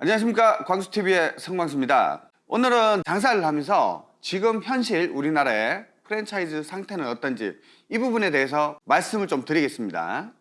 안녕하십니까. 광수TV의 성광수입니다. 오늘은 장사를 하면서 지금 현실 우리나라의 프랜차이즈 상태는 어떤지 이 부분에 대해서 말씀을 좀 드리겠습니다.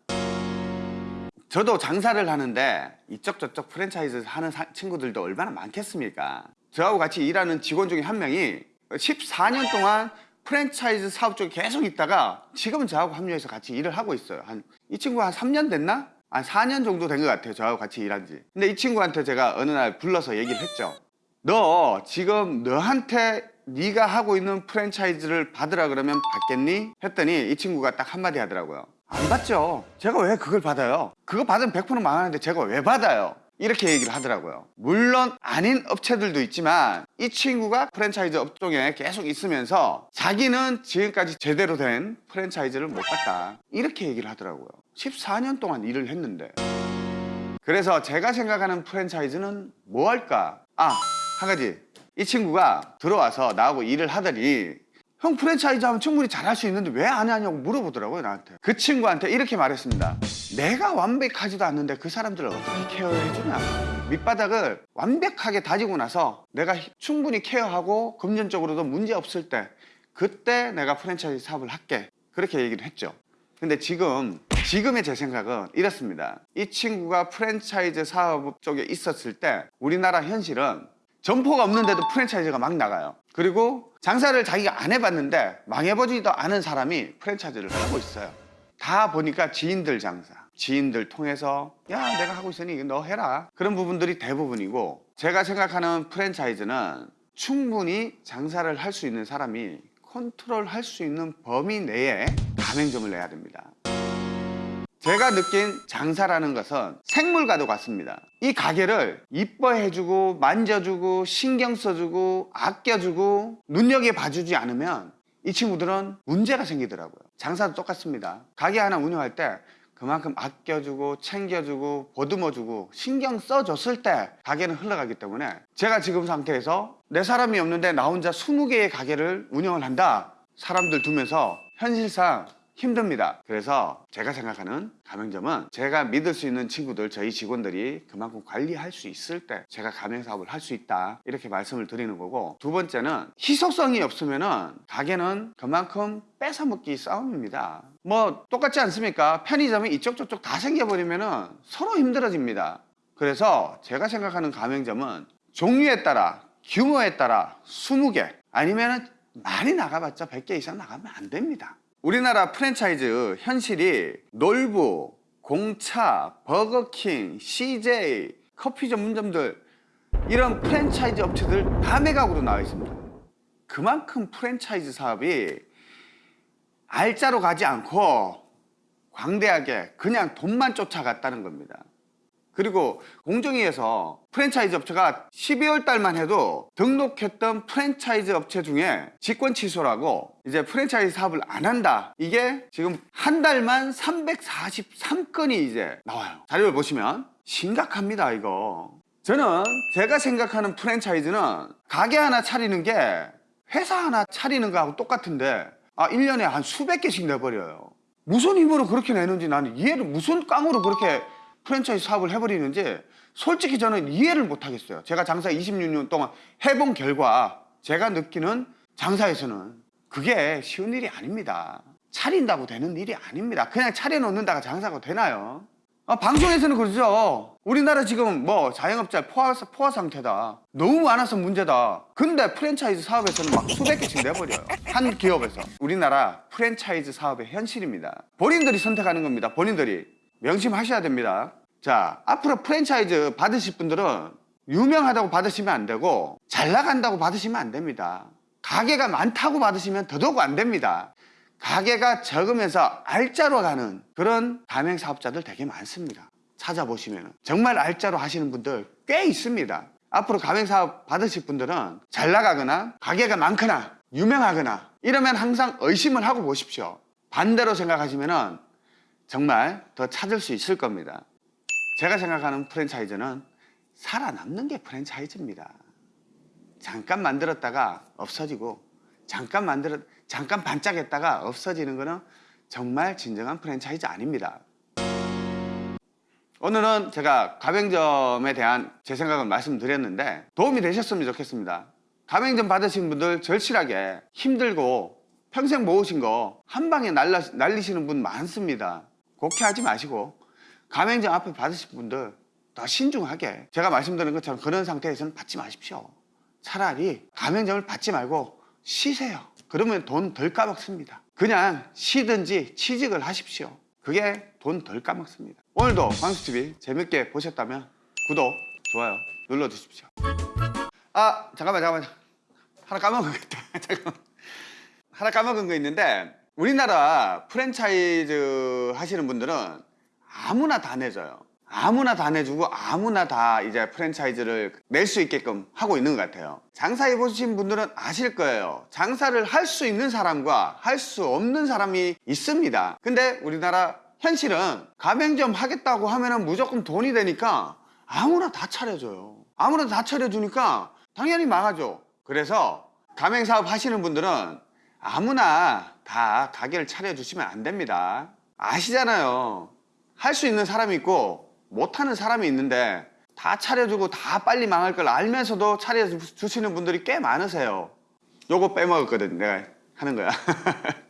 저도 장사를 하는데 이쪽 저쪽 프랜차이즈 하는 사- 친구들도 얼마나 많겠습니까? 저하고 같이 일하는 직원 중에 한 명이 14년 동안 프랜차이즈 사업 쪽에 계속 있다가 지금은 저하고 합류해서 같이 일을 하고 있어요. 한 이 친구가 한 3년 됐나? 한 4년 정도 된 것 같아요 저하고 같이 일한 지. 근데 이 친구한테 제가 어느 날 불러서 얘기를 했죠 너 지금 너한테 네가 하고 있는 프랜차이즈를 받으라 그러면 받겠니? 했더니 이 친구가 딱 한마디 하더라고요 안 받죠. 제가 왜 그걸 받아요 그거 받으면 100% 망하는데 제가 왜 받아요 이렇게 얘기를 하더라고요 물론 아닌 업체들도 있지만 이 친구가 프랜차이즈 업종에 계속 있으면서 자기는 지금까지 제대로 된 프랜차이즈를 못 갔다 이렇게 얘기를 하더라고요 14년 동안 일을 했는데 그래서 제가 생각하는 프랜차이즈는 뭐 할까? 아, 한 가지. 이 친구가 들어와서 나하고 일을 하더니 형 프랜차이즈 하면 충분히 잘할 수 있는데 왜 안 하냐고 물어보더라고요, 나한테. 그 친구한테 이렇게 말했습니다. 내가 완벽하지도 않는데 그 사람들을 어떻게 케어해주냐. 밑바닥을 완벽하게 다지고 나서 내가 충분히 케어하고 금전적으로도 문제 없을 때 그때 내가 프랜차이즈 사업을 할게. 그렇게 얘기를 했죠. 근데 지금 지금의 제 생각은 이렇습니다 이 친구가 프랜차이즈 사업 쪽에 있었을 때 우리나라 현실은 점포가 없는데도 프랜차이즈가 막 나가요. 그리고 장사를 자기가 안 해봤는데 망해보지도 않은 사람이 프랜차이즈를 하고 있어요. 다 보니까 지인들 장사 지인들 통해서 야 내가 하고 있으니 너 해라. 그런 부분들이 대부분이고 제가 생각하는 프랜차이즈는 충분히 장사를 할 수 있는 사람이 컨트롤 할 수 있는 범위 내에 가맹점을 내야 됩니다 제가 느낀 장사라는 것은 생물과도 같습니다. 이 가게를 이뻐해주고 만져주고 신경 써주고 아껴주고 눈여겨봐주지 않으면 이 친구들은 문제가 생기더라고요. 장사도 똑같습니다. 가게 하나 운영할 때 그만큼 아껴주고 챙겨주고 보듬어주고 신경 써줬을 때 가게는 흘러가기 때문에 제가 지금 상태에서 내 사람이 없는데 나 혼자 20개의 가게를 운영을 한다. 사람들 두면서 현실상 힘듭니다. 그래서 제가 생각하는 가맹점은 제가 믿을 수 있는 친구들 저희 직원들이 그만큼 관리할 수 있을 때 제가 가맹사업을 할 수 있다 이렇게 말씀을 드리는 거고 두 번째는 희소성이 없으면 은 가게는 그만큼 뺏어먹기 싸움입니다. 뭐 똑같지 않습니까? 편의점이 이쪽 저쪽 다 생겨버리면 은 서로 힘들어집니다. 그래서 제가 생각하는 가맹점은 종류에 따라 규모에 따라 20개 아니면 많이 나가봤자 100개 이상 나가면 안 됩니다 우리나라 프랜차이즈 현실이 놀부, 공차, 버거킹, CJ, 커피 전문점들 이런 프랜차이즈 업체들 다 매각으로 나와 있습니다. 그만큼 프랜차이즈 사업이 알짜로 가지 않고 광대하게 그냥 돈만 쫓아갔다는 겁니다 그리고 공정위에서 프랜차이즈 업체가 12월 달만 해도 등록했던 프랜차이즈 업체 중에 직권 취소라고 이제 프랜차이즈 사업을 안 한다. 이게 지금 한 달만 343건이 이제 나와요. 자료를 보시면 심각합니다 이거. 저는 제가 생각하는 프랜차이즈는 가게 하나 차리는 게 회사 하나 차리는 거하고 똑같은데 아 1년에 한 수백 개씩 내버려요. 무슨 힘으로 그렇게 내는지 나는 이해를 무슨 깡으로 그렇게 프랜차이즈 사업을 해버리는지 솔직히 저는 이해를 못하겠어요. 제가 장사 26년 동안 해본 결과 제가 느끼는 장사에서는 그게 쉬운 일이 아닙니다. 차린다고 되는 일이 아닙니다. 그냥 차려놓는다가 장사가 되나요? 아, 방송에서는 그러죠. 우리나라 지금 뭐 자영업자 포화, 포화 상태다. 너무 많아서 문제다. 근데 프랜차이즈 사업에서는 막 수백 개씩 내버려요. 한 기업에서. 우리나라 프랜차이즈 사업의 현실입니다. 본인들이 선택하는 겁니다. 본인들이 명심하셔야 됩니다. 자 앞으로 프랜차이즈 받으실 분들은 유명하다고 받으시면 안 되고 잘 나간다고 받으시면 안 됩니다. 가게가 많다고 받으시면 더더욱 안 됩니다. 가게가 적으면서 알짜로 가는 그런 가맹 사업자들 되게 많습니다. 찾아보시면 정말 알짜로 하시는 분들 꽤 있습니다. 앞으로 가맹사업 받으실 분들은 잘 나가거나 가게가 많거나 유명하거나 이러면 항상 의심을 하고 보십시오. 반대로 생각하시면 정말 더 찾을 수 있을 겁니다 제가 생각하는 프랜차이즈는 살아남는 게 프랜차이즈입니다 잠깐 만들었다가 없어지고 잠깐 만들었 잠깐 반짝했다가 없어지는 거는 정말 진정한 프랜차이즈 아닙니다 오늘은 제가 가맹점에 대한 제 생각을 말씀드렸는데 도움이 되셨으면 좋겠습니다. 가맹점 받으신 분들 절실하게 힘들고 평생 모으신 거 한 방에 날라, 날리시는 분 많습니다. 곡해하지 마시고 가맹점 앞에 받으신 분들 더 신중하게 제가 말씀드린 것처럼 그런 상태에서는 받지 마십시오. 차라리 가맹점을 받지 말고 쉬세요. 그러면 돈 덜 까먹습니다. 그냥 쉬든지 취직을 하십시오. 그게 돈 덜 까먹습니다. 오늘도 광수TV 재밌게 보셨다면 구독, 좋아요 눌러주십시오. 아 잠깐만 잠깐만 하나 까먹은 거 있다. 잠깐만. 하나 까먹은 거 있는데 우리나라 프랜차이즈 하시는 분들은 아무나 다 내줘요. 아무나 다 내주고 아무나 다 이제 프랜차이즈를 낼 수 있게끔 하고 있는 것 같아요. 장사해 보신 분들은 아실 거예요. 장사를 할 수 있는 사람과 할 수 없는 사람이 있습니다. 근데 우리나라 현실은 가맹점 하겠다고 하면 은 무조건 돈이 되니까 아무나 다 차려줘요. 아무나 다 차려주니까 당연히 망하죠. 그래서 가맹 사업 하시는 분들은 아무나 다 가게를 차려주시면 안 됩니다. 아시잖아요. 할 수 있는 사람이 있고 못하는 사람이 있는데 다 차려주고 다 빨리 망할 걸 알면서도 차려주시는 분들이 꽤 많으세요. 요거 빼먹었거든. 내가 하는 거야.